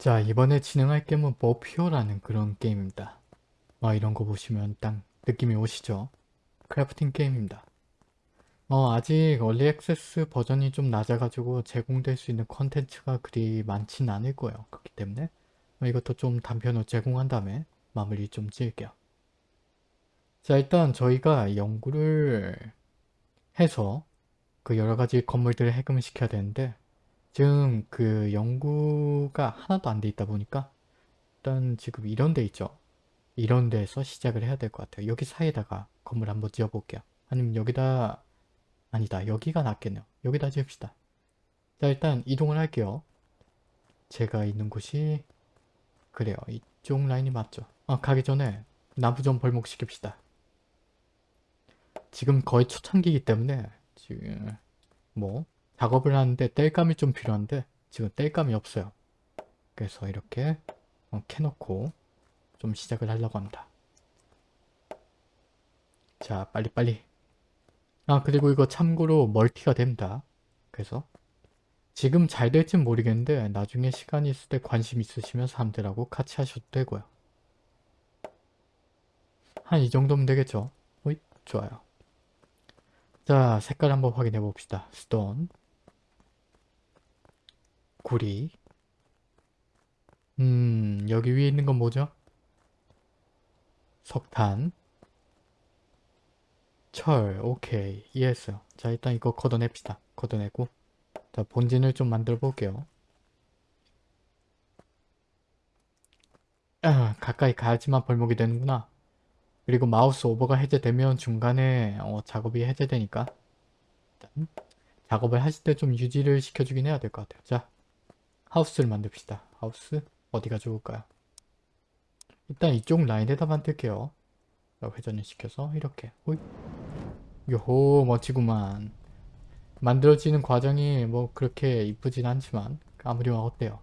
자 이번에 진행할 게임은 버퓨어라는 그런 게임입니다. 와 이런 거 보시면 딱 느낌이 오시죠? crafting 게임입니다. 어, 아직 early access 버전이 좀 낮아가지고 제공될 수 있는 컨텐츠가 그리 많진 않을 거예요. 그렇기 때문에 어, 이것도 좀 단편으로 제공한 다음에 마무리 좀 지을게요. 자 일단 저희가 연구를 해서 그 여러가지 건물들을 해금을 시켜야 되는데 지금 그 연구가 하나도 안 돼 있다 보니까 일단 지금 이런 데 있죠. 이런 데에서 시작을 해야 될 것 같아요. 여기 사이에다가 건물 한번 지어볼게요. 아니면 여기다 아니다 여기가 낫겠네요. 여기다 지읍시다. 자 일단 이동을 할게요. 제가 있는 곳이 그래요. 이쪽 라인이 맞죠. 아 가기 전에 나무 좀 벌목시킵시다. 지금 거의 초창기이기 때문에 지금 뭐 작업을 하는데 땔감이 좀 필요한데 지금 땔감이 없어요. 그래서 이렇게 어, 캐놓고 좀 시작을 하려고 합니다. 자 빨리빨리 아 그리고 이거 참고로 멀티가 됩니다. 그래서 지금 잘 될진 모르겠는데 나중에 시간이 있을 때 관심 있으시면 사람들하고 같이 하셔도 되고요. 한 이 정도면 되겠죠? 어이 좋아요. 자 색깔 한번 확인해 봅시다. 스톤 구리 음 여기 위에 있는 건 뭐죠? 석탄 철 오케이 이해했어요. 자 일단 이거 걷어냅시다. 걷어내고 자 본진을 좀 만들어 볼게요. 아, 가까이 가야지만 벌목이 되는구나. 그리고 마우스 오버가 해제되면 중간에 어, 작업이 해제되니까 작업을 하실 때 좀 유지를 시켜주긴 해야 될 것 같아요. 자 하우스를 만듭시다. 하우스 어디가 좋을까요? 일단 이쪽 라인에다 만들게요. 회전을 시켜서 이렇게 호이. 요호 멋지구만. 만들어지는 과정이 뭐 그렇게 이쁘진 않지만 아무리 어때요.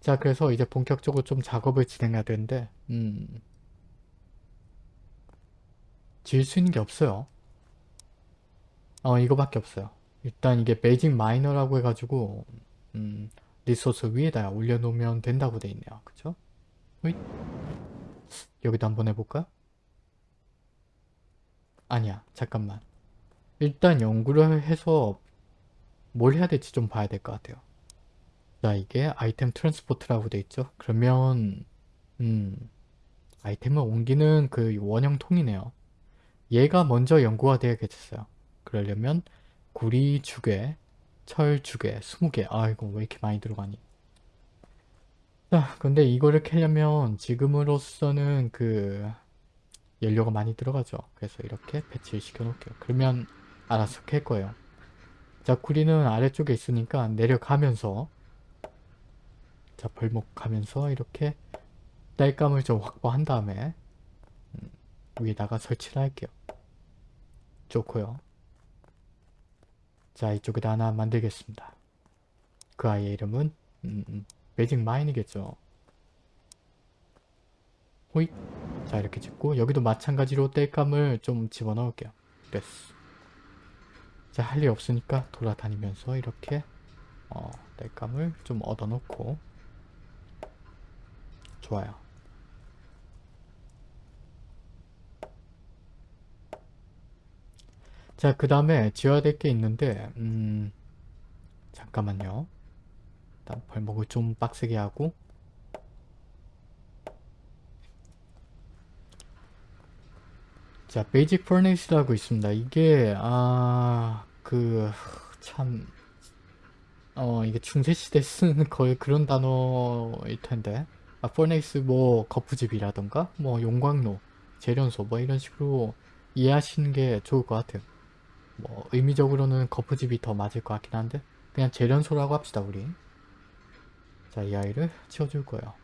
자 그래서 이제 본격적으로 좀 작업을 진행해야 되는데 음 지을 수 있는 게 없어요. 어 이거밖에 없어요. 일단 이게 베이징 마이너라고 해가지고 음, 리소스 위에다 올려놓으면 된다고 돼 있네요. 그쵸? 호잇. 여기도 한번 해볼까? 아니야. 잠깐만. 일단 연구를 해서 뭘 해야 될지 좀 봐야 될 것 같아요. 자 이게 item transport라고 돼 있죠. 그러면 음 아이템을 옮기는 그 원형 통이네요. 얘가 먼저 연구가 되어야겠어요. 그러려면 구리 주괴 철 주괴 20개. 아이고 왜 이렇게 많이 들어가니? 자 근데 이거를 캐려면 지금으로서는 그 연료가 많이 들어가죠. 그래서 이렇게 배치를 시켜 놓을게요. 그러면 알아서 캘 거예요. 자 구리는 아래쪽에 있으니까 내려가면서 자 벌목하면서 이렇게 땔감을 좀 확보한 다음에 음, 위에다가 설치를 할게요. 좋고요 자 이쪽에다 하나 만들겠습니다. 그 아이의 이름은 음, 매직 마인이겠죠. 호잇 자 이렇게 짓고 여기도 마찬가지로 땔감을 좀 집어넣을게요. 됐어. 자 할 일 없으니까 돌아다니면서 이렇게 어, 땔감을 좀 얻어놓고 좋아요. 자, 그 다음에 지어야 될 게 있는데 음... 잠깐만요. 일단 벌목을 좀 빡세게 하고 자, basic furnace라고 있습니다. 이게 아... 그... 참... 어, 이게 중세시대 쓰는 거의 그런 단어일 텐데 아, furnace 뭐 거푸집이라던가 뭐 용광로, 재련소 뭐 이런 식으로 이해하시는 게 좋을 것 같아요. 뭐 의미적으로는 거푸집이 더 맞을 것 같긴 한데 그냥 재련소라고 합시다 우리. 자 이 아이를 치워줄 거예요.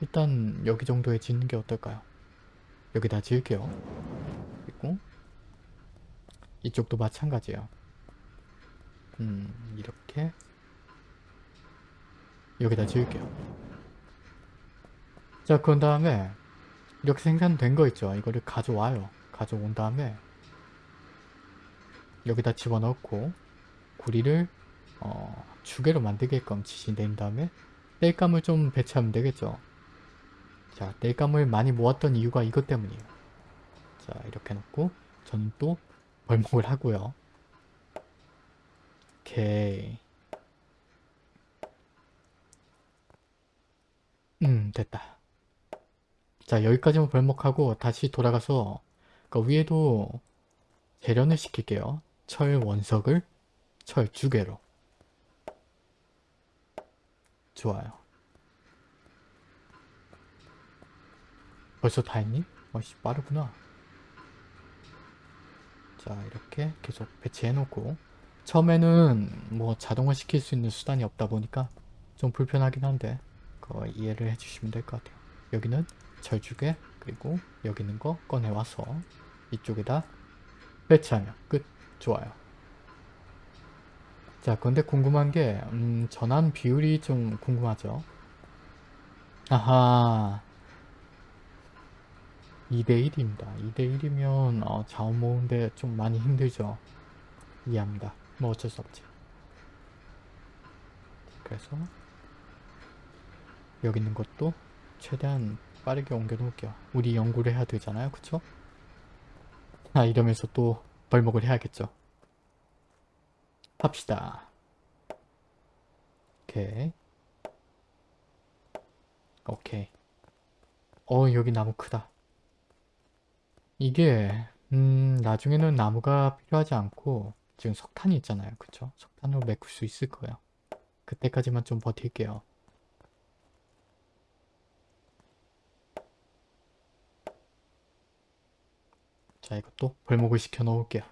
일단 여기 정도에 짓는 게 어떨까요? 여기다 지을게요. 그리고 이쪽도 마찬가지예요. 음 이렇게 여기다 지을게요. 자 그런 다음에 이렇게 생산된 거 있죠? 이거를 가져와요. 가져온 다음에 여기다 집어넣고 구리를 어, 주개로 만들게끔 지시된 다음에 땔감을 좀 배치하면 되겠죠. 자, 땔감을 많이 모았던 이유가 이것 때문이에요. 자, 이렇게 놓고 저는 또 벌목을 하고요. 오케이. 음, 됐다. 자, 여기까지만 벌목하고 다시 돌아가서 그 위에도 재련을 시킬게요. 철 원석을 철 두 개로. 좋아요. 벌써 다 했니? 어씨 빠르구나. 자 이렇게 계속 배치해 놓고 처음에는 뭐 자동화 시킬 수 있는 수단이 없다 보니까 좀 불편하긴 한데 그거 이해를 해주시면 될 것 같아요. 여기는 철주개 그리고 여기 있는 거 꺼내와서 이쪽에다 배치하면 끝. 좋아요. 자, 근데 궁금한 게 음, 전환 비율이 좀 궁금하죠? 아하 2대1입니다. 2대1이면 어, 자원 모으는데 좀 많이 힘들죠? 이해합니다. 뭐 어쩔 수 없지. 그래서 여기 있는 것도 최대한 빠르게 옮겨 놓을게요. 우리 연구를 해야 되잖아요. 그쵸? 아 이러면서 또 벌목을 해야겠죠. 합시다. 오케이. 오케이. 어 여기 나무 크다. 이게 음 나중에는 나무가 필요하지 않고 지금 석탄이 있잖아요. 그쵸? 석탄으로 메꿀 수 있을 거예요. 그때까지만 좀 버틸게요. 자 이것도 벌목을 시켜 놓을게요.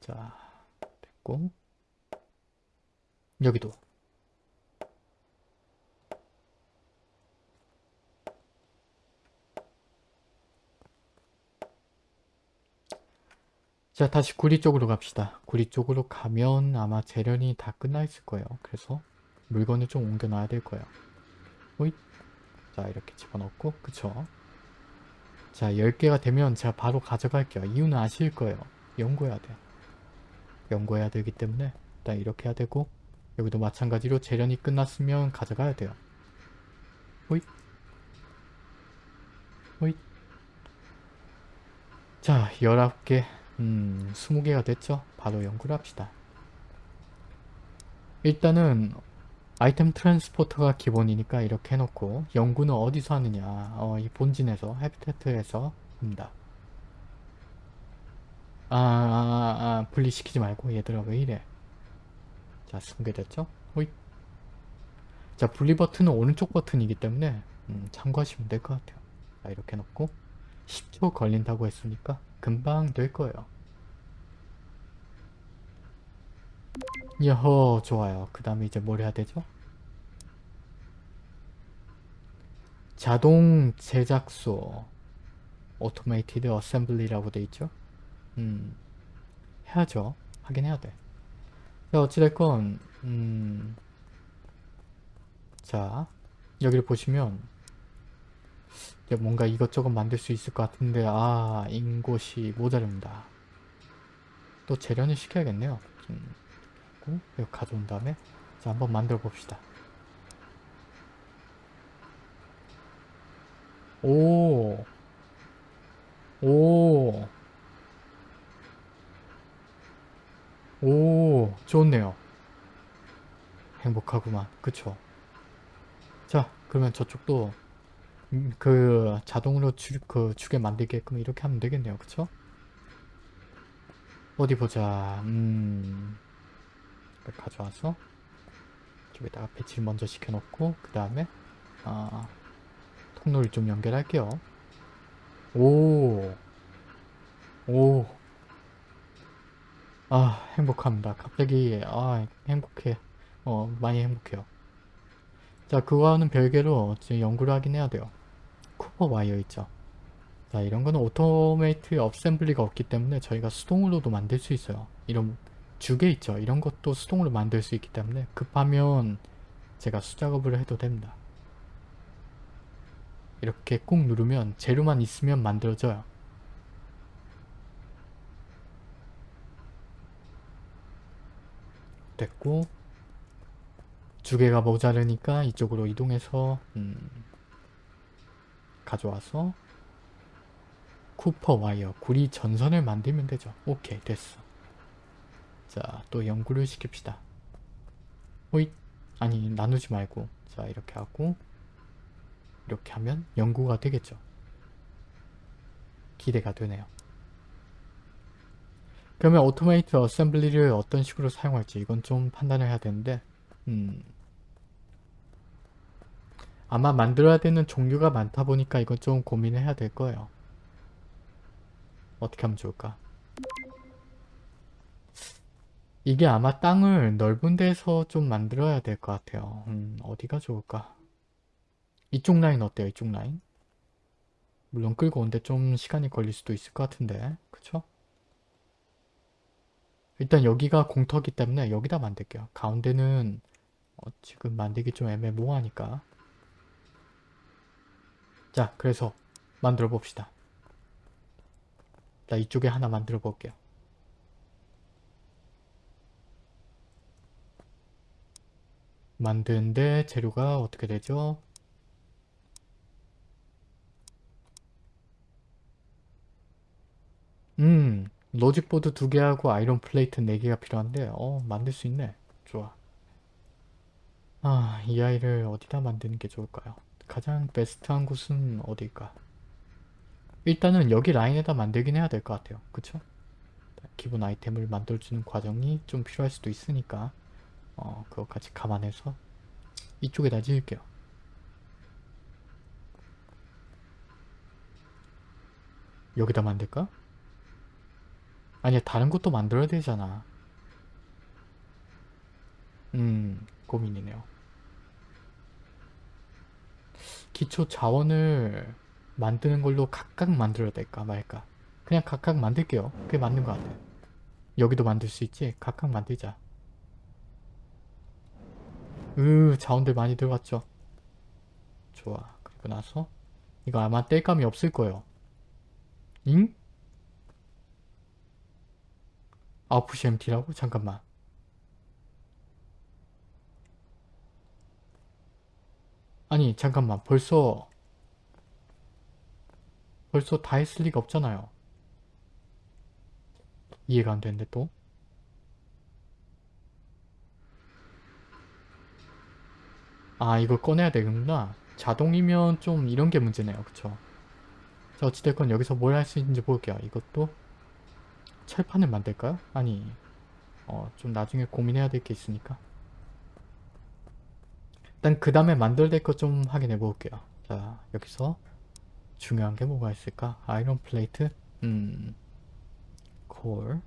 자 됐고 여기도 자 다시 구리 쪽으로 갑시다. 구리 쪽으로 가면 아마 재련이 다 끝나 있을 거예요. 그래서 물건을 좀 옮겨 놔야 될 거예요. 호잇. 자 이렇게 집어넣고 그쵸? 자 10개가 되면 제가 바로 가져갈게요. 이유는 아실 거예요. 연구해야 돼. 연구해야 되기 때문에 일단 이렇게 해야 되고 여기도 마찬가지로 재련이 끝났으면 가져가야 돼요. 호잇. 호잇. 자 19개 음 20개가 됐죠? 바로 연구를 합시다. 일단은 아이템 트랜스포터가 기본이니까 이렇게 해놓고 연구는 어디서 하느냐 어, 이 본진에서 해비테트에서 합니다. 아, 아, 아, 분리시키지 말고 얘들아 왜 이래 자? 호잇 자 분리 버튼은 오른쪽 버튼이기 때문에 음, 참고하시면 될 것 같아요 자 이렇게 놓고 10초 걸린다고 했으니까 금방 될 거예요 여호 좋아요. 그 다음에 이제 뭘 해야 되죠? 자동 제작소 automated assembly라고 돼 있죠? 음 해야죠. 하긴 해야 돼. 자, 어찌됐건 음, 자 여기를 보시면 뭔가 이것저것 만들 수 있을 것 같은데 아 인곳이 모자릅니다. 또 재련을 시켜야겠네요. 음, 이거 가져온 다음에 자 한번 만들어 봅시다 오 오. 오, 좋네요. 행복하구만. 그쵸? 자, 그러면 저쪽도 음, 그 자동으로 주, 그 주게 만들게끔 이렇게 하면 되겠네요. 그쵸? 어디 보자. 음, 가져와서 저기다가 배치를 먼저 시켜놓고 그 다음에 아, 통로를 좀 연결할게요. 오, 오, 아 행복합니다. 갑자기 아 행복해. 어 많이 행복해요. 자 그거와는 별개로 지금 연구를 하긴 해야 돼요. copper wire 있죠. 자 이런 거는 automate assembly가 없기 때문에 저희가 수동으로도 만들 수 있어요. 이런 주괴 있죠. 이런 것도 수동으로 만들 수 있기 때문에 급하면 제가 수작업을 해도 됩니다. 이렇게 꾹 누르면 재료만 있으면 만들어져요. 됐고 두 개가 모자르니까 이쪽으로 이동해서 음, 가져와서 쿠퍼 와이어 구리 전선을 만들면 되죠. 오케이 됐어. 자 또 연구를 시킵시다. 호잇 아니 나누지 말고 자 이렇게 하고 이렇게 하면 연구가 되겠죠. 기대가 되네요. 그러면 automate assembly를 어떤 식으로 사용할지 이건 좀 판단을 해야 되는데 음 아마 만들어야 되는 종류가 많다 보니까 이건 좀 고민을 해야 될 거예요. 어떻게 하면 좋을까? 이게 아마 땅을 넓은 데서 좀 만들어야 될 것 같아요. 음, 어디가 좋을까? 이쪽 라인 어때요? 이쪽 라인? 물론 끌고 오는데 좀 시간이 걸릴 수도 있을 것 같은데 그쵸? 일단 여기가 공터기 때문에 여기다 만들게요. 가운데는 어, 지금 만들기 좀 애매모호하니까 자 그래서 만들어 봅시다. 나 이쪽에 하나 만들어 볼게요. 만드는데 재료가 어떻게 되죠? 음 logic board 두 개하고 iron plate 네 개가 필요한데 어 만들 수 있네. 좋아. 아 이 아이를 어디다 만드는 게 좋을까요? 가장 베스트한 곳은 어디일까? 일단은 여기 라인에다 만들긴 해야 될 것 같아요. 그쵸? 기본 아이템을 만들어주는 과정이 좀 필요할 수도 있으니까 어 그것까지 감안해서 이쪽에다 지을게요. 여기다 만들까? 아니야 다른 것도 만들어야 되잖아. 음 고민이네요. 기초 자원을 만드는 걸로 각각 만들어야 될까 말까? 그냥 각각 만들게요. 그게 맞는 것 같아요 여기도 만들 수 있지? 각각 만들자 으 자원들 많이 들어갔죠. 좋아. 그리고 나서 이거 아마 뗄감이 없을 거예요. 잉? MT라고? 잠깐만. 아니 잠깐만. 벌써 벌써 다 했을 리가 없잖아요. 이해가 안 되는데 또 아 이거 꺼내야 되는구나. 자동이면 좀 이런 게 문제네요. 그쵸? 자 어찌됐건 여기서 뭘 할 수 있는지 볼게요. 이것도 철판을 만들까요? 아니 어 좀 나중에 고민해야 될 게 있으니까. 일단 그 다음에 만들될 것좀 확인해 볼게요. 자 여기서 중요한 게 뭐가 있을까? 아이론 플레이트? 음... 콜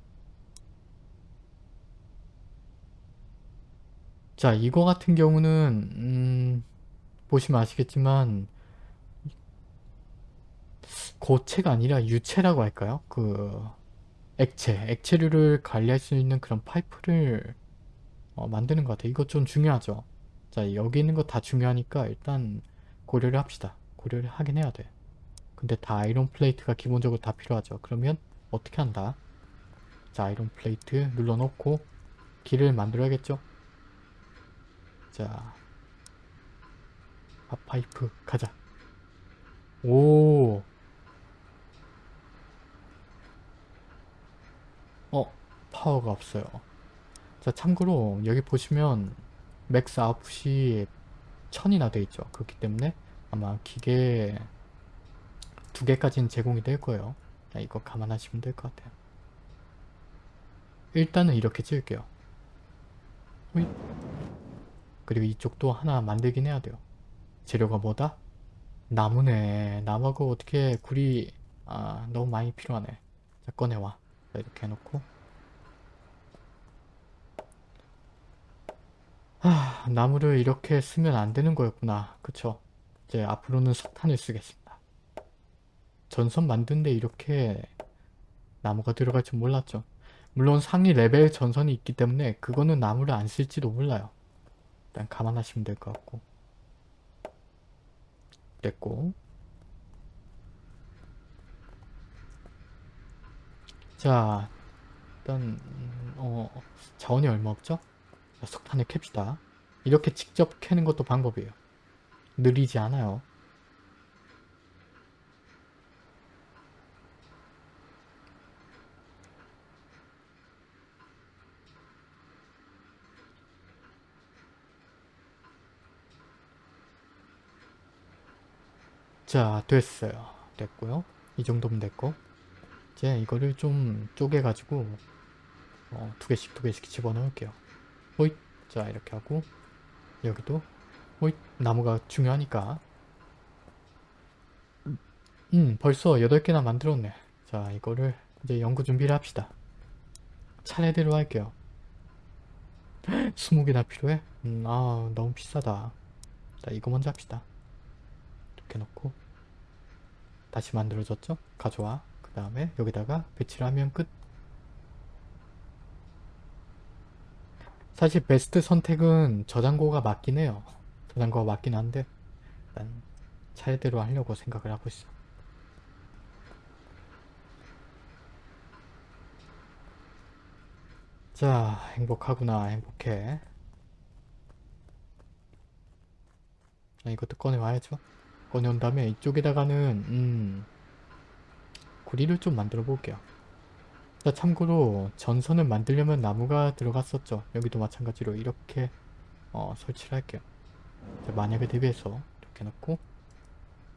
자, 이거 같은 경우는 음, 보시면 아시겠지만 고체가 아니라 유체라고 할까요? 그 액체, 액체류를 관리할 수 있는 그런 파이프를 어, 만드는 것 같아요. 이거 좀 중요하죠. 자, 여기 있는 거 다 중요하니까 일단 고려를 합시다. 고려를 하긴 해야 돼. 근데 다 iron plate가 기본적으로 다 필요하죠. 그러면 어떻게 한다? 자, iron plate 눌러놓고 길을 만들어야겠죠? 자, 밥파이프 가자. 오. 어, 파워가 없어요. 자, 참고로 여기 보시면 맥스 아웃풋이 1000이나 돼 있죠. 그렇기 때문에 아마 기계 두 개까지는 제공이 될 거예요. 자, 이거 감안하시면 될 것 같아요. 일단은 이렇게 찍을게요. 호잇. 그리고 이쪽도 하나 만들긴 해야 돼요. 재료가 뭐다? 나무네. 나무가 어떻게 굴이 아 너무 많이 필요하네. 자 꺼내와. 자, 이렇게 해놓고 아 나무를 이렇게 쓰면 안 되는 거였구나. 그쵸? 이제 앞으로는 석탄을 쓰겠습니다. 전선 만드는데 이렇게 나무가 들어갈 줄 몰랐죠. 물론 상위 레벨 전선이 있기 때문에 그거는 나무를 안 쓸지도 몰라요. 일단 감안하시면 될 것 같고 됐고 자 일단 어 자원이 얼마 없죠? 자, 석탄을 캡시다. 이렇게 직접 캐는 것도 방법이에요. 느리지 않아요. 자 됐어요. 됐고요. 이 정도면 됐고. 이제 이거를 좀 쪼개 가지고 어, 두 개씩 두 개씩 집어넣을게요. 호잇. 자 이렇게 하고 여기도 호잇. 나무가 중요하니까. 음 벌써 8개나 만들었네. 자 이거를 이제 연구 준비를 합시다. 차례대로 할게요. 20개나 필요해? 음, 아 너무 비싸다. 자 이거 먼저 합시다 이렇게 놓고 다시 만들어졌죠? 가져와. 그 다음에 여기다가 배치를 하면 끝. 사실 베스트 선택은 저장고가 맞긴 해요. 저장고가 맞긴 한데 일단 차례대로 하려고 생각을 하고 있어. 자 행복하구나 행복해. 아, 이것도 꺼내와야죠 꺼내온 다음에 이쪽에다가는 음 구리를 좀 만들어 볼게요. 자 참고로 전선을 만들려면 나무가 들어갔었죠. 여기도 마찬가지로 이렇게 어, 설치를 할게요. 자, 만약에 대비해서 이렇게 놓고.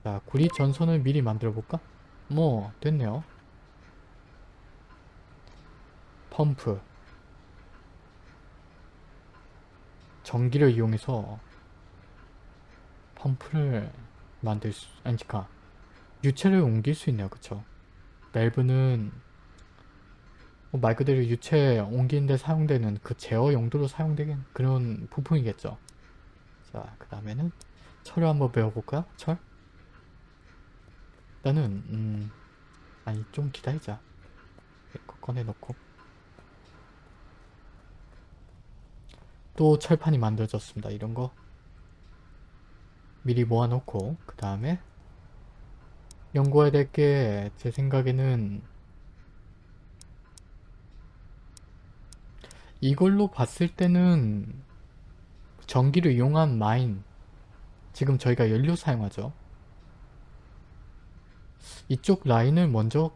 자 구리 전선을 미리 만들어 볼까? 뭐 됐네요. 펌프. 전기를 이용해서 펌프를 만들 수, 아니까 유체를 옮길 수 있네요. 그쵸? 밸브는 뭐말 그대로 유체 옮기는데 사용되는 그 제어 용도로 사용되는 그런 부품이겠죠. 자, 그 다음에는 철을 한번 배워볼까요? 철? 일단은 음 아니 좀 기다리자. 이거 꺼내놓고 또 철판이 만들어졌습니다. 이런 거 미리 모아놓고 그 다음에 연구해야 될 게 제 생각에는 이걸로 봤을 때는 전기를 이용한 마인 지금 저희가 연료 사용하죠. 이쪽 라인을 먼저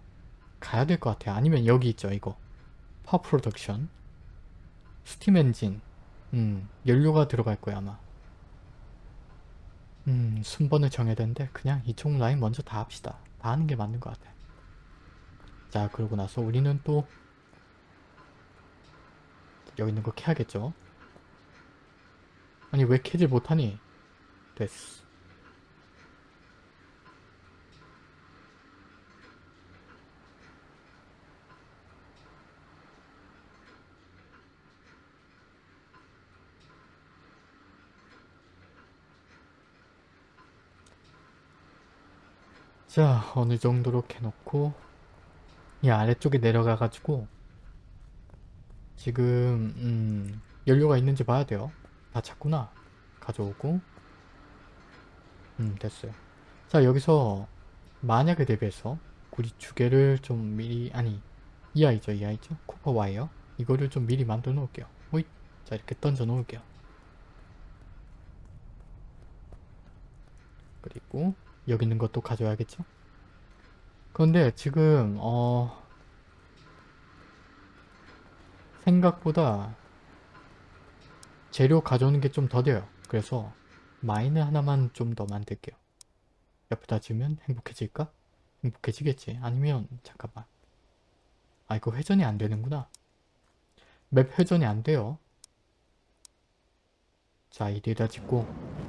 가야 될 것 같아요. 아니면 여기 있죠 이거. power production. steam engine. 음 연료가 들어갈 거야 아마 음 순번을 정해야 되는데 그냥 이쪽 라인 먼저 다 합시다. 다 하는 게 맞는 것 같아. 자 그러고 나서 우리는 또 여기 있는 거 캐야겠죠? 아니 왜 캐질 못하니? 됐어 자 어느 정도로 캐놓고 이 아래쪽에 내려가 가지고 지금 음, 연료가 있는지 봐야 돼요. 다 찾구나. 가져오고. 음 됐어요. 자 여기서 만약에 대비해서 구리 주개를 좀 미리 아니 이 아이죠 이 아이죠? 코퍼 와이어. 이거를 좀 미리 만들어 놓을게요. 호잇. 자 이렇게 던져 놓을게요. 그리고 여기 있는 것도 가져야겠죠? 그런데 지금 어 생각보다 재료 가져오는 게 좀 더뎌요. 그래서 마인을 하나만 좀 더 만들게요. 옆에다 지으면 행복해질까? 행복해지겠지. 아니면 잠깐만. 아 이거 회전이 안 되는구나. 맵 회전이 안 돼요. 자 이리에다 짓고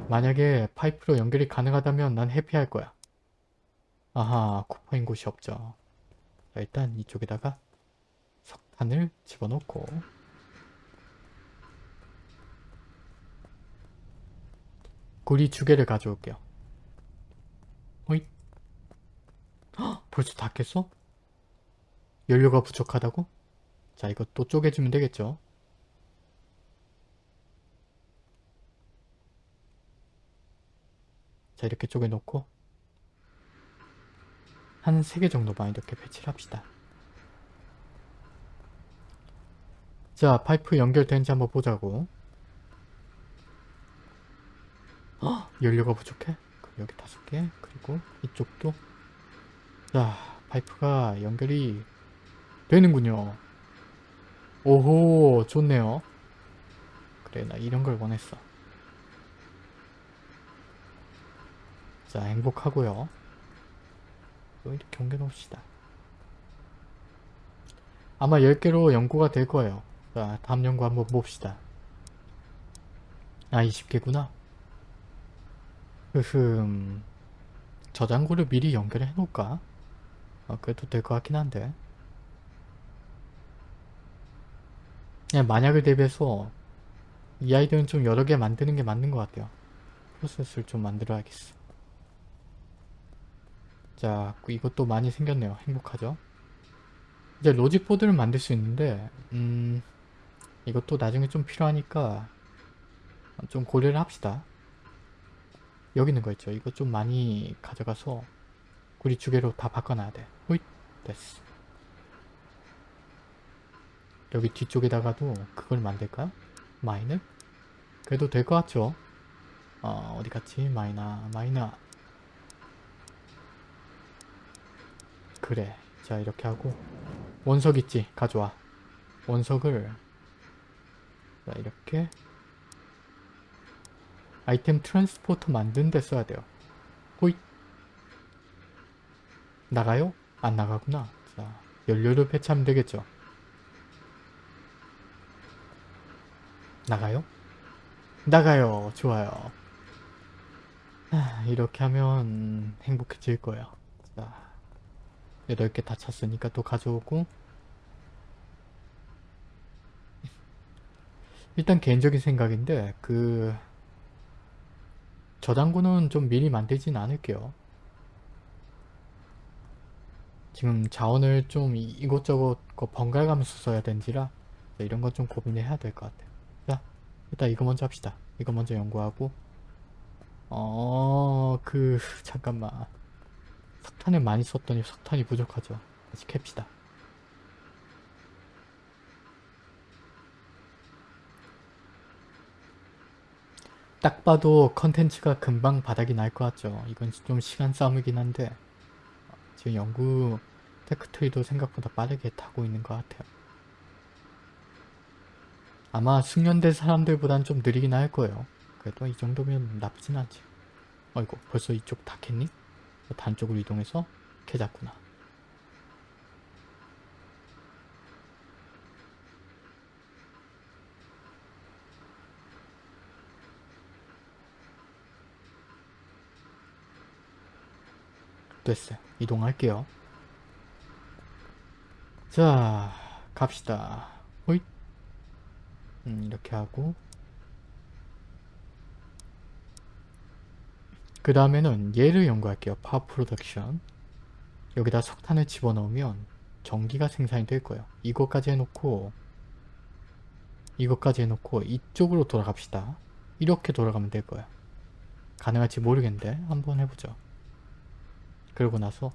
만약에 파이프로 연결이 가능하다면 난 해피할 거야. 아하 쿠퍼인 곳이 없죠. 자, 일단 이쪽에다가 석탄을 집어넣고 구리 두 개를 가져올게요. 어이? 헉, 벌써 다 깼어? 연료가 부족하다고? 자 이거 또 쪼개주면 되겠죠? 자 이렇게 쪼개 놓고 한 3개 정도만 이렇게 배치를 합시다. 자 파이프 연결된지 한번 보자고. 헉, 연료가 부족해? 그럼 여기 다섯 개 그리고 이쪽도. 자 파이프가 연결이 되는군요. 오호 좋네요. 그래 나 이런 걸 원했어. 자 행복하고요. 또 이렇게 옮겨 놓읍시다. 아마 10개로 연구가 될 거예요. 자 다음 연구 한번 봅시다. 아 20개구나. 흐흠. 저장고를 미리 연결해 놓을까? 아, 그래도 될 것 같긴 한데. 그냥 만약을 대비해서 이 아이들은 좀 여러 개 만드는 게 맞는 것 같아요. 프로세스를 좀 만들어야겠어 자 이것도 많이 생겼네요 행복하죠 이제 로직 보드를 만들 수 있는데 음 이것도 나중에 좀 필요하니까 좀 고려를 합시다 여기 있는 거 있죠 이거 좀 많이 가져가서 구리 두 개로 다 바꿔놔야 돼 호잇 됐어 여기 뒤쪽에다가도 그걸 만들까요? miner를? 그래도 될 것 같죠? 어, 어디 갔지? miner, miner. 그래. 자, 이렇게 하고. 원석 있지? 가져와. 원석을. 자, 이렇게. 아이템 트랜스포터 만드는 데 써야 돼요. 호잇. 나가요? 안 나가구나. 자, 연료를 배치하면 되겠죠? 나가요? 나가요. 좋아요. 아, 이렇게 하면 행복해질 거예요. 자, 8개 다 찼으니까 또 가져오고 일단 개인적인 생각인데 그 저장고는 좀 미리 만들진 않을게요. 지금 자원을 좀 이곳저곳 번갈아 가면서 써야 된지라 이런 건 좀 고민해야 될 것 같아요. 일단 이거 먼저 합시다. 이거 먼저 연구하고 어... 그... 잠깐만 석탄을 많이 썼더니 석탄이 부족하죠. 다시 캡시다. 딱 봐도 컨텐츠가 금방 바닥이 날 것 같죠. 이건 좀 시간 싸움이긴 한데 지금 연구 tech tree도 생각보다 빠르게 타고 있는 것 같아요. 아마 숙련된 사람들보단 좀 느리긴 할 거예요. 그래도 이 정도면 나쁘진 않지. 어이구 벌써 이쪽 다 캤니? 단 쪽으로 이동해서 캐잡구나. 됐어요. 이동할게요. 자 갑시다. 호잇 음, 이렇게 하고 그 다음에는 얘를 연구할게요. power production 여기다 석탄을 집어넣으면 전기가 생산이 될 거예요. 이것까지 해놓고 이것까지 해놓고 이쪽으로 돌아갑시다. 이렇게 돌아가면 될 거예요. 가능할지 모르겠는데 한번 해보죠. 그러고 나서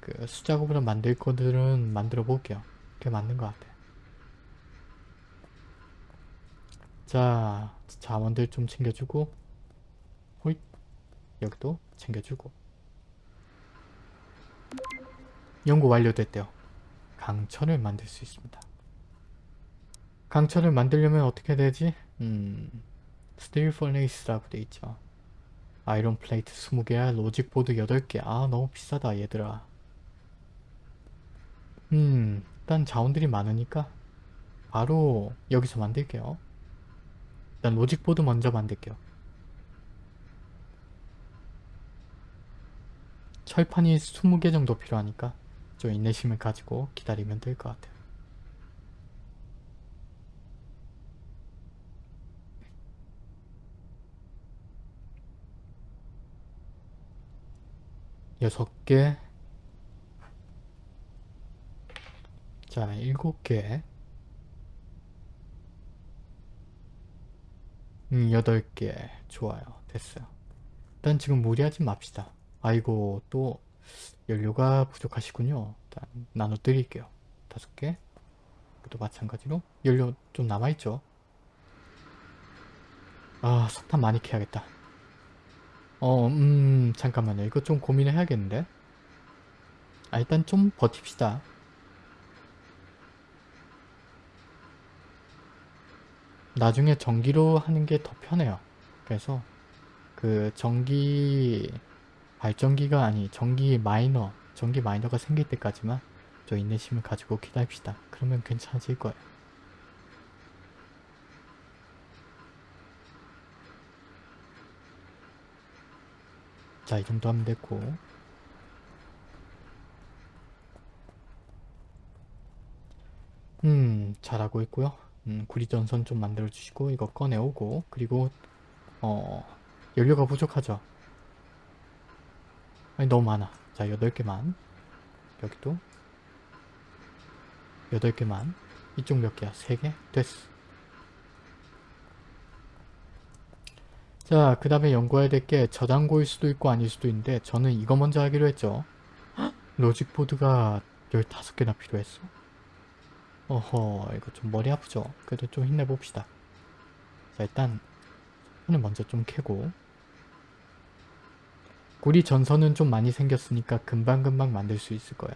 그 수작업으로 만들 것들은 만들어 볼게요. 그게 맞는 것 같아요. 자 자원들 좀 챙겨주고 여기도 챙겨주고. 연구 완료됐대요. 강철을 만들 수 있습니다. 강철을 만들려면 어떻게 되지? 음... Steel Furnace라고 돼 있죠. Iron Plate 20개야 Logic Board 8개. 아 너무 비싸다 얘들아. 음 일단 자원들이 많으니까 바로 여기서 만들게요. 일단 로직보드 먼저 만들게요. 철판이 20개 정도 필요하니까 좀 인내심을 가지고 기다리면 될 것 같아요. 여섯 개 자, 일곱 개 음, 8개. 좋아요. 됐어요. 일단 지금 무리하지 맙시다. 아이고, 또 연료가 부족하시군요. 일단 나눠 드릴게요. 5개. 또 마찬가지로 연료 좀 남아있죠? 아, 석탄 많이 캐야겠다. 어, 음, 잠깐만요. 이거 좀 고민을 해야겠는데? 아, 일단 좀 버팁시다. 나중에 전기로 하는 게 더 편해요. 그래서 그 전기 발전기가 아니 전기 마이너 전기 마이너가 생길 때까지만 저 인내심을 가지고 기다립시다. 그러면 괜찮아질 거예요. 자, 이 정도 하면 됐고 음, 잘하고 있고요. 음, 구리전선 좀 만들어주시고 이거 꺼내오고 그리고 어, 연료가 부족하죠. 아니 너무 많아. 자, 8개만 여기도 8개만 이쪽 몇 개야? 3개? 됐어. 자, 그 다음에 연구해야 될 게 저장고일 수도 있고 아닐 수도 있는데 저는 이거 먼저 하기로 했죠. 헉? 로직보드가 15개나 필요했어. 어허, 이거 좀 머리 아프죠? 그래도 좀 힘내봅시다. 자, 일단 손을 먼저 좀 캐고 구리 전선은 좀 많이 생겼으니까 금방금방 만들 수 있을 거예요.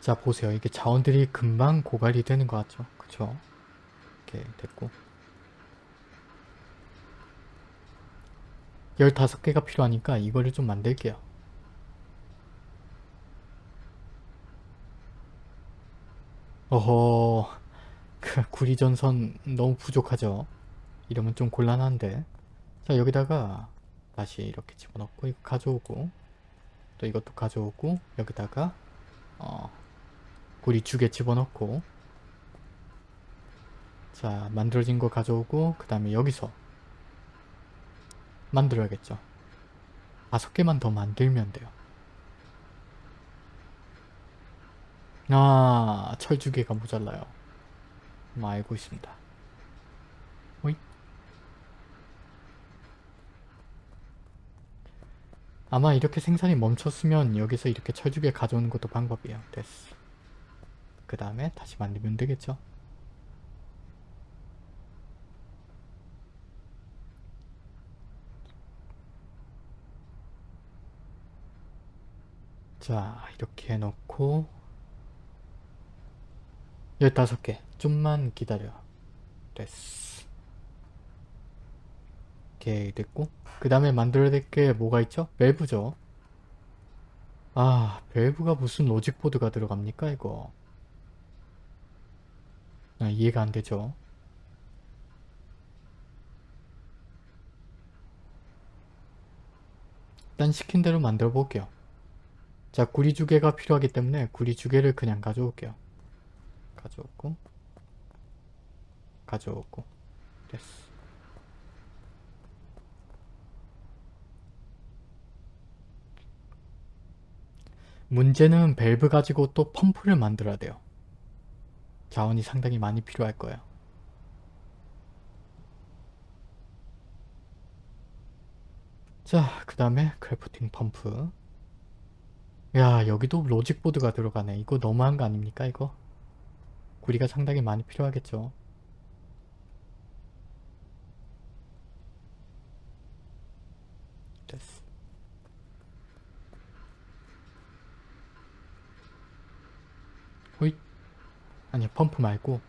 자 보세요. 이게 자원들이 금방 고갈이 되는 것 같죠? 그쵸? 이렇게 됐고 15개가 필요하니까 이거를 좀 만들게요. 어허 그 구리전선 너무 부족하죠? 이러면 좀 곤란한데. 자 여기다가 다시 이렇게 집어넣고 이거 가져오고 또 이것도 가져오고 여기다가 어 구리 두 개 집어넣고. 자 만들어진 거 가져오고 그 다음에 여기서 만들어야겠죠. 다섯 개만 더 만들면 돼요. 아 철주개가 모자라요. 뭐 알고 있습니다. 호잇. 아마 이렇게 생산이 멈췄으면 여기서 이렇게 철주개 가져오는 것도 방법이에요. 됐어. 그 다음에 다시 만들면 되겠죠 자 이렇게 해놓고 15개. 좀만 기다려. 됐어. 오케이 됐고. 그 다음에 만들어야 될 게 뭐가 있죠? 밸브죠. 아 밸브가 무슨 로직보드가 들어갑니까 이거? 아, 이해가 안 되죠? 일단 시킨 대로 만들어 볼게요 자 구리 두 개가 필요하기 때문에 구리 두 개를 그냥 가져올게요. 가져오고 가져오고 됐어. 문제는 밸브 가지고 또 펌프를 만들어야 돼요. 자원이 상당히 많이 필요할 거예요. 자 그 다음에 crafting 펌프 야 여기도 Logic Board가 들어가네. 이거 너무한 거 아닙니까 이거? 구리가 상당히 많이 필요하겠죠. 됐어. 호잇. 아니 펌프 말고.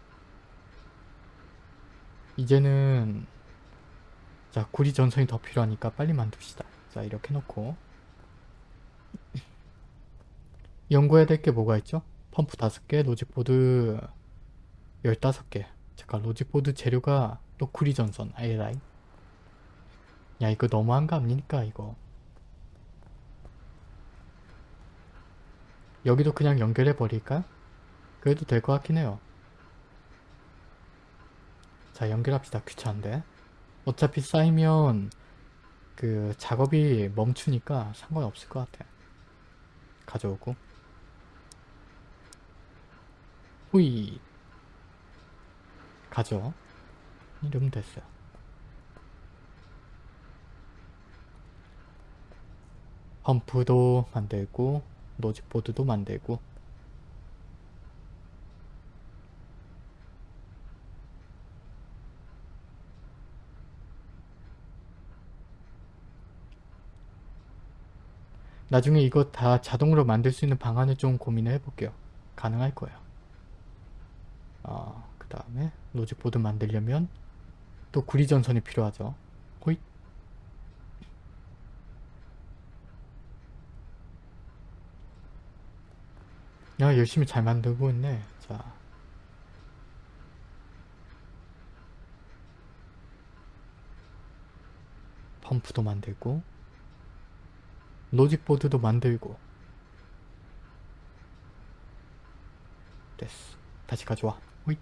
이제는 자 구리 전선이 더 필요하니까 빨리 만듭시다. 자 이렇게 놓고 연구해야 될 게 뭐가 있죠? 펌프 5개, Logic Board 15개. 잠깐 Logic Board 재료가 또 구리전선 에라이 야 이거 너무한 거 아닙니까 이거? 여기도 그냥 연결해 버릴까? 그래도 될 것 같긴 해요. 자 연결합시다 귀찮은데. 어차피 쌓이면 그 작업이 멈추니까 상관없을 것 같아 가져오고 후이 가져 이러면 됐어요 펌프도 만들고 노직보드도 만들고 나중에 이거 다 자동으로 만들 수 있는 방안을 좀 고민을 해볼게요. 가능할 거예요. 어, 그 다음에 로직보드 만들려면 또 구리전선이 필요하죠. 호잇. 야 열심히 잘 만들고 있네. 자. 펌프도 만들고 로직보드도 만들고 됐어 다시 가져와 호잇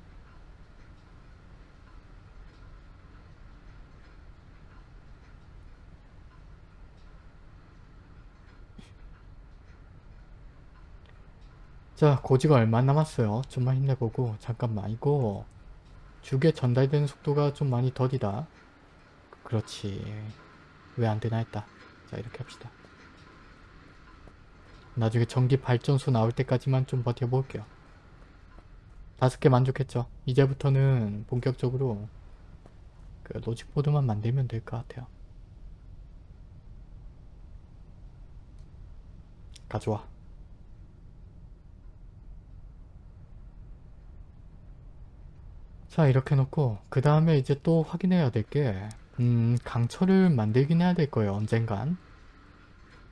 자 고지가 얼마 남았어요 좀만 힘내보고 잠깐만 이거 죽에 전달되는 속도가 좀 많이 더디다 그렇지 왜 안되나 했다 자 이렇게 합시다 나중에 전기 발전소 나올 때까지만 좀 버텨볼게요. 다섯 개 만족했죠. 이제부터는 본격적으로 그 로직보드만 만들면 될 것 같아요. 가져와. 자 이렇게 놓고 그 다음에 이제 또 확인해야 될게 음, 강철을 만들긴 해야 될 거예요 언젠간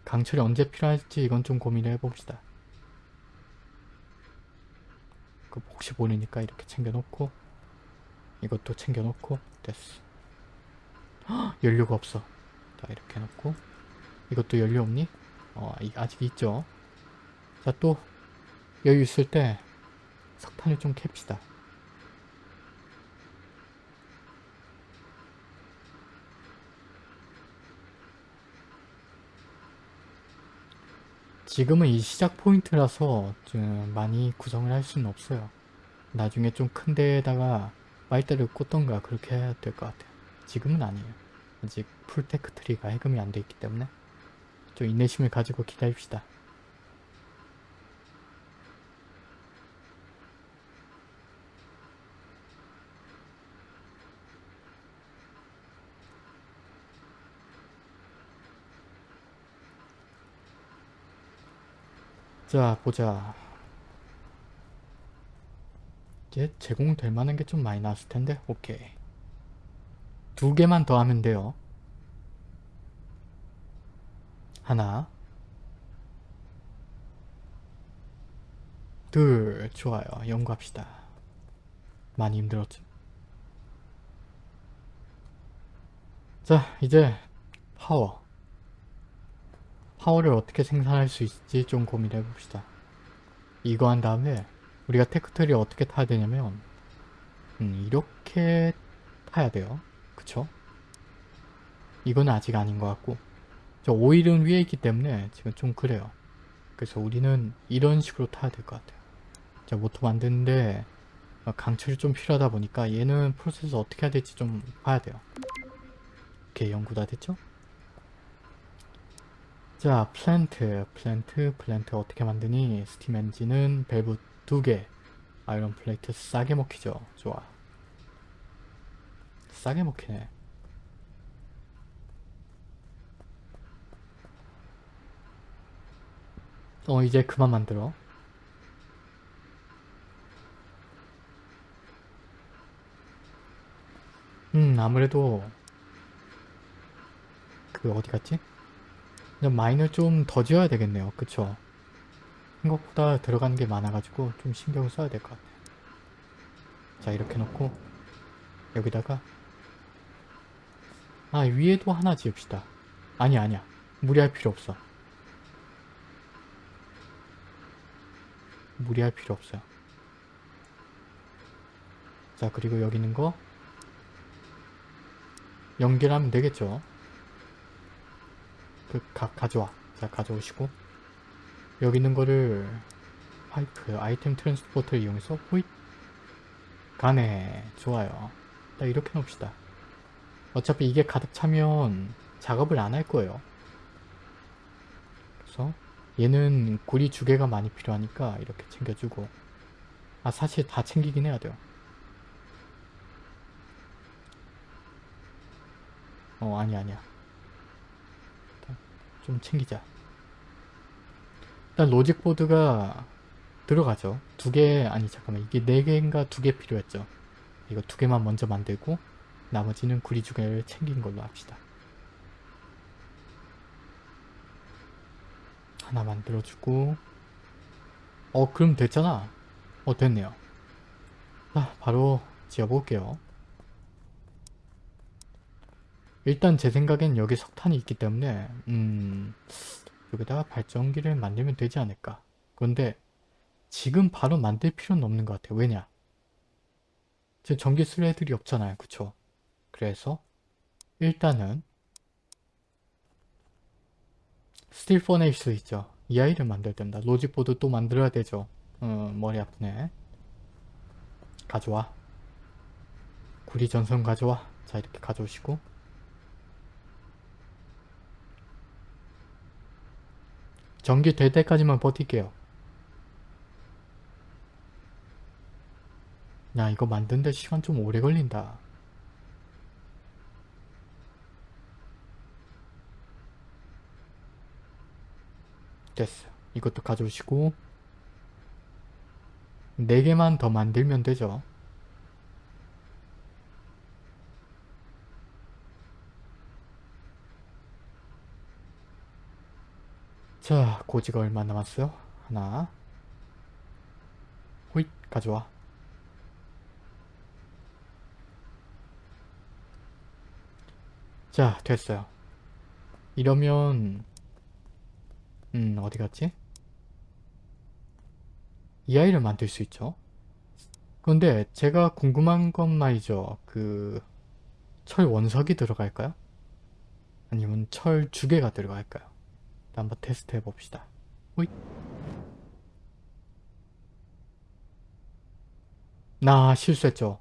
강철이 언제 필요할지 이건 좀 고민을 해봅시다. 그 혹시 모르니까 이렇게 챙겨놓고 이것도 챙겨놓고 됐어. 헉, 연료가 없어. 자 이렇게 놓고 이것도 연료 없니? 어 아직 있죠. 자 또 여유 있을 때 석탄을 좀 캡시다. 지금은 이 시작 포인트라서 좀 많이 구성을 할 수는 없어요. 나중에 좀 큰 데에다가 빨대를 꽂던가 그렇게 해야 될 것 같아요. 지금은 아니에요. 아직 full tech tree가 해금이 안 돼 있기 때문에 좀 인내심을 가지고 기다립시다. 자 보자. 이제 제공될 만한 게 좀 많이 나왔을 텐데 오케이. 두 개만 더 하면 돼요. 하나. 둘 좋아요. 연구합시다. 많이 힘들었죠 자 이제 파워 파워를 어떻게 생산할 수 있을지 좀 고민해 봅시다. 이거 한 다음에 우리가 tech tree 어떻게 타야 되냐면 음, 이렇게 타야 돼요. 그쵸? 이건 아직 아닌 것 같고 저 오일은 위에 있기 때문에 지금 좀 그래요. 그래서 우리는 이런 식으로 타야 될 것 같아요. 자 모터 만드는데 강철이 좀 필요하다 보니까 얘는 프로세스 어떻게 해야 될지 좀 봐야 돼요. 오케이 연구 다 됐죠? 자 플랜트 플랜트 플랜트 어떻게 만드니? 스팀 엔진은 밸브 두개 아이런 플레이트 싸게 먹히죠. 좋아. 싸게 먹히네. 어 이제 그만 만들어. 음 아무래도 그 어디 갔지? 마인을 좀 더 지어야 되겠네요. 그쵸? 생각보다 들어가는 게 많아가지고 좀 신경을 써야 될 것 같아요. 자 이렇게 놓고 여기다가 아 위에도 하나 지읍시다. 아니 아니야. 무리할 필요 없어. 무리할 필요 없어요. 자 그리고 여기 있는 거 연결하면 되겠죠. 그 가, 가져와. 자 가져오시고. 여기 있는 거를 파이프 아이템 트랜스포터를 이용해서 호잇! 가네. 좋아요. 딱 이렇게 놓읍시다. 어차피 이게 가득 차면 작업을 안 할 거예요. 챙겨줘서 얘는 구리 두 개가 많이 필요하니까 이렇게 챙겨주고. 아 사실 다 챙기긴 해야 돼요. 어 아니 아니야. 좀 챙기자. 일단 로직보드가 들어가죠. 두 개, 아니 잠깐만 이게 네 개인가 두 개 필요했죠. 이거 두 개만 먼저 만들고 나머지는 구리 두 개를 챙긴 걸로 합시다. 하나 만들어주고 어 그럼 됐잖아. 어 됐네요. 자 바로 지어볼게요. 일단 제 생각엔 여기 석탄이 있기 때문에 음 여기다가 발전기를 만들면 되지 않을까. 그런데 지금 바로 만들 필요는 없는 것 같아요. 왜냐? 지금 전기 쓸 애들이 없잖아요. 그쵸? 그래서 일단은 Steel Furnace 있죠. 이 아이를 만들면 됩니다. Logic Board 또 만들어야 되죠. 어, 머리 아프네. 가져와. 구리 전선 가져와. 자 이렇게 가져오시고 전기 될 때까지만 버틸게요. 야 이거 만드는데 시간 좀 오래 걸린다. 됐어. 이것도 가져오시고 4개만 더 만들면 되죠. 자, 고지가 얼마 남았어요? 하나 호잇 가져와 자, 됐어요. 이러면 음, 어디 갔지? 이 아이를 만들 수 있죠. 그런데 제가 궁금한 건 말이죠. 그... 철 원석이 들어갈까요? 아니면 철 주개가 들어갈까요? 한번 테스트 해봅시다. 호잇. 나 실수했죠.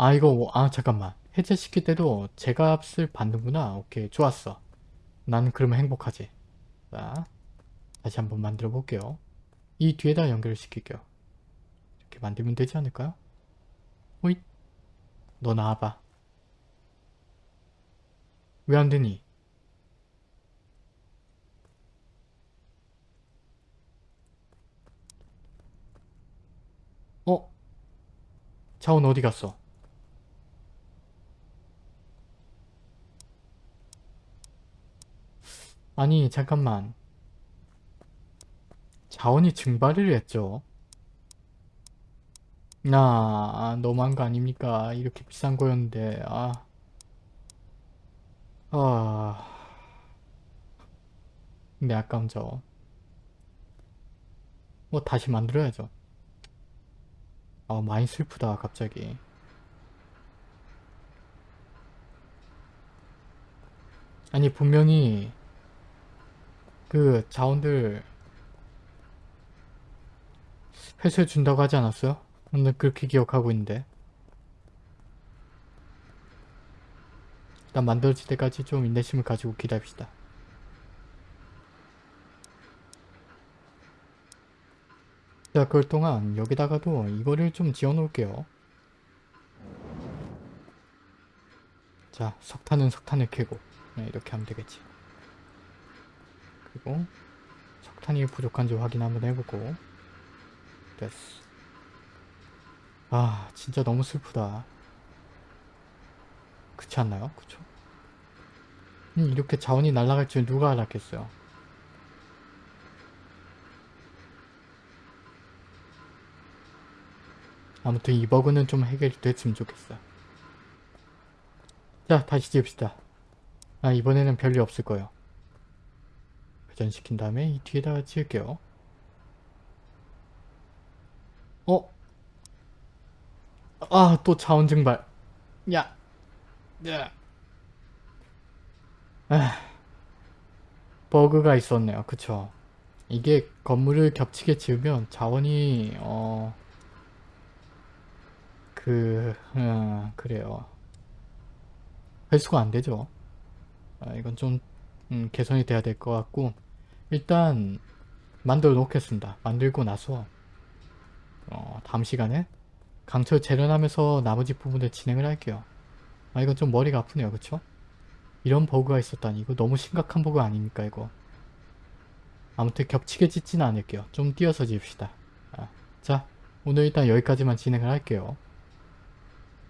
아 이거 아 잠깐만 해제시킬 때도 제 값을 받는구나 오케이 좋았어 나는 그러면 행복하지 자 다시 한번 만들어 볼게요 이 뒤에다 연결을 시킬게요 이렇게 만들면 되지 않을까요? 호잇 너 나와봐 왜 안되니? 어? 자원 어디 갔어? 아니 잠깐만 자원이 증발을 했죠 아 너무한 거 아닙니까 이렇게 비싼 거였는데 아 아... 근데 아까운죠 뭐 다시 만들어야죠. 아 많이 슬프다 갑자기. 아니 분명히 그 자원들 회수해 준다고 하지 않았어요? 근데 그렇게 기억하고 있는데 일단 만들어질 때까지 좀 인내심을 가지고 기다립시다. 자 그럴 동안 여기다가도 이거를 좀 지어 놓을게요. 자 석탄은 석탄을 캐고. 네, 이렇게 하면 되겠지. 그리고 석탄이 부족한지 확인 한번 해보고. 됐어. 아 진짜 너무 슬프다 그렇지 않나요? 그쵸? 음, 이렇게 자원이 날아갈 줄 누가 알았겠어요 아무튼 이 버그는 좀 해결이 됐으면 좋겠어 자 다시 지읍시다 아 이번에는 별일 없을 거예요 회전시킨 다음에 이 뒤에다가 지을게요. 어? 아, 또 자원 증발. 야. 야. 아. 버그가 있었네요. 그쵸. 이게 건물을 겹치게 지으면 자원이, 어, 그, 음, 그래요. 회수가 안 되죠. 아, 이건 좀 음, 개선이 돼야 될 것 같고 일단 만들어 놓겠습니다. 만들고 나서 어, 다음 시간에 강철 재련하면서 나머지 부분을 진행을 할게요. 아 이건 좀 머리가 아프네요. 그쵸? 이런 버그가 있었다니 이거 너무 심각한 버그 아닙니까 이거 아무튼 겹치게 짓지는 않을게요. 좀 띄어서 지읍시다. 아, 자 오늘 일단 여기까지만 진행을 할게요.